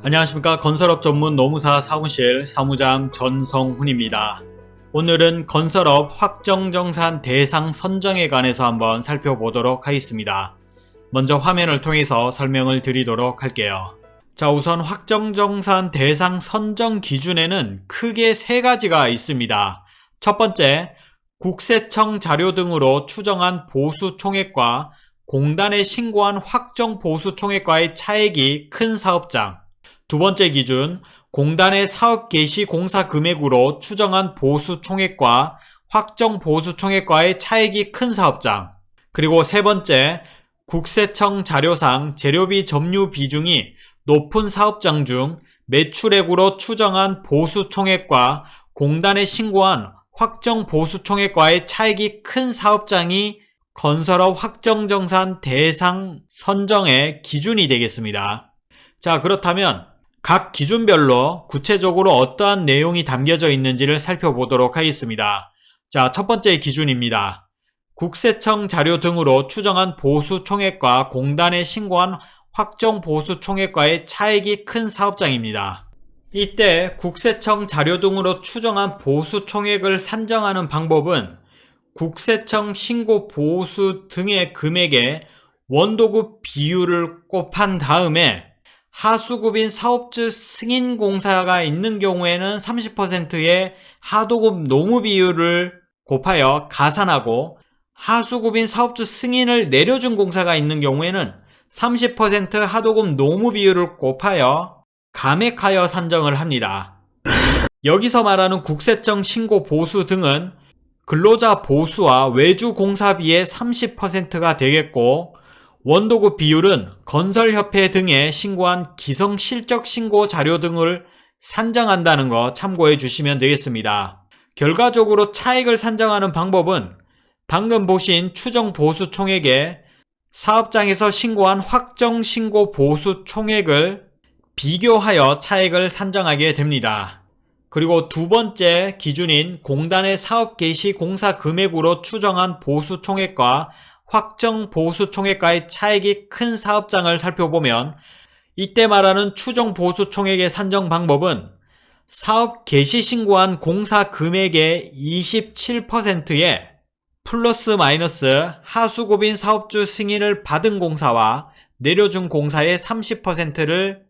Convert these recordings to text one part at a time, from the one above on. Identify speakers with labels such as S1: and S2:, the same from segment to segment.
S1: 안녕하십니까 건설업 전문 노무사 사무실 사무장 전성훈입니다. 오늘은 건설업 확정정산 대상 선정에 관해서 한번 살펴보도록 하겠습니다. 먼저 화면을 통해서 설명을 드리도록 할게요. 자 우선 확정정산 대상 선정 기준에는 크게 세 가지가 있습니다. 첫 번째, 국세청 자료 등으로 추정한 보수 총액과 공단에 신고한 확정 보수 총액과의 차액이 큰 사업장 두 번째 기준, 공단의 사업 개시 공사 금액으로 추정한 보수 총액과 확정 보수 총액과의 차액이 큰 사업장 그리고 세 번째, 국세청 자료상 재료비 점유 비중이 높은 사업장 중 매출액으로 추정한 보수 총액과 공단에 신고한 확정 보수 총액과의 차액이 큰 사업장이 건설업 확정정산 대상 선정의 기준이 되겠습니다. 자 그렇다면 각 기준별로 구체적으로 어떠한 내용이 담겨져 있는지를 살펴보도록 하겠습니다. 자, 첫 번째 기준입니다. 국세청 자료 등으로 추정한 보수 총액과 공단에 신고한 확정 보수 총액과의 차액이 큰 사업장입니다. 이때 국세청 자료 등으로 추정한 보수 총액을 산정하는 방법은 국세청 신고 보수 등의 금액에 원도급 비율을 곱한 다음에 하수급인 사업주 승인공사가 있는 경우에는 30%의 하도급 노무 비율을 곱하여 가산하고 하수급인 사업주 승인을 내려준 공사가 있는 경우에는 30% 하도급 노무 비율을 곱하여 감액하여 산정을 합니다. 여기서 말하는 국세청 신고 보수 등은 근로자 보수와 외주 공사비의 30%가 되겠고 원도급 비율은 건설협회 등에 신고한 기성실적 신고 자료 등을 산정한다는 거 참고해 주시면 되겠습니다. 결과적으로 차익을 산정하는 방법은 방금 보신 추정 보수 총액에 사업장에서 신고한 확정 신고 보수 총액을 비교하여 차액을 산정하게 됩니다. 그리고 두 번째 기준인 공단의 사업 개시 공사 금액으로 추정한 보수 총액과 확정 보수 총액과의 차액이 큰 사업장을 살펴보면 이때 말하는 추정 보수 총액의 산정 방법은 사업 개시 신고한 공사 금액의 27%에 플러스 마이너스 하수급인 사업주 승인을 받은 공사와 내려준 공사의 30%를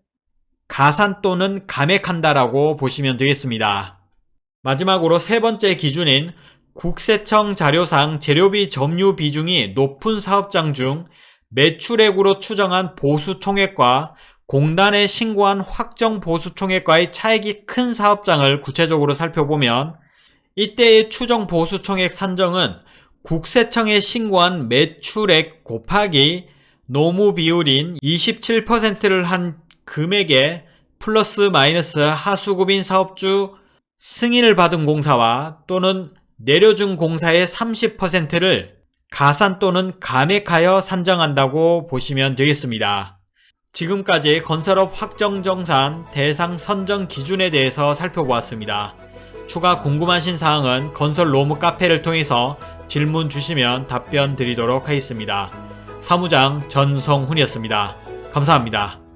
S1: 가산 또는 감액한다라고 보시면 되겠습니다. 마지막으로 세 번째 기준인 국세청 자료상 재료비 점유 비중이 높은 사업장 중 매출액으로 추정한 보수 총액과 공단에 신고한 확정 보수 총액과의 차액이 큰 사업장을 구체적으로 살펴보면 이때의 추정 보수 총액 산정은 국세청에 신고한 매출액 곱하기 노무 비율인 27%를 한 금액에 플러스 마이너스 하수급인 사업주 승인을 받은 공사와 또는 내려준 공사의 30%를 가산 또는 감액하여 산정한다고 보시면 되겠습니다. 지금까지 건설업 확정정산 대상 선정 기준에 대해서 살펴보았습니다. 추가 궁금하신 사항은 건설 로무 카페를 통해서 질문 주시면 답변 드리도록 하겠습니다. 사무장 전성훈이었습니다. 감사합니다.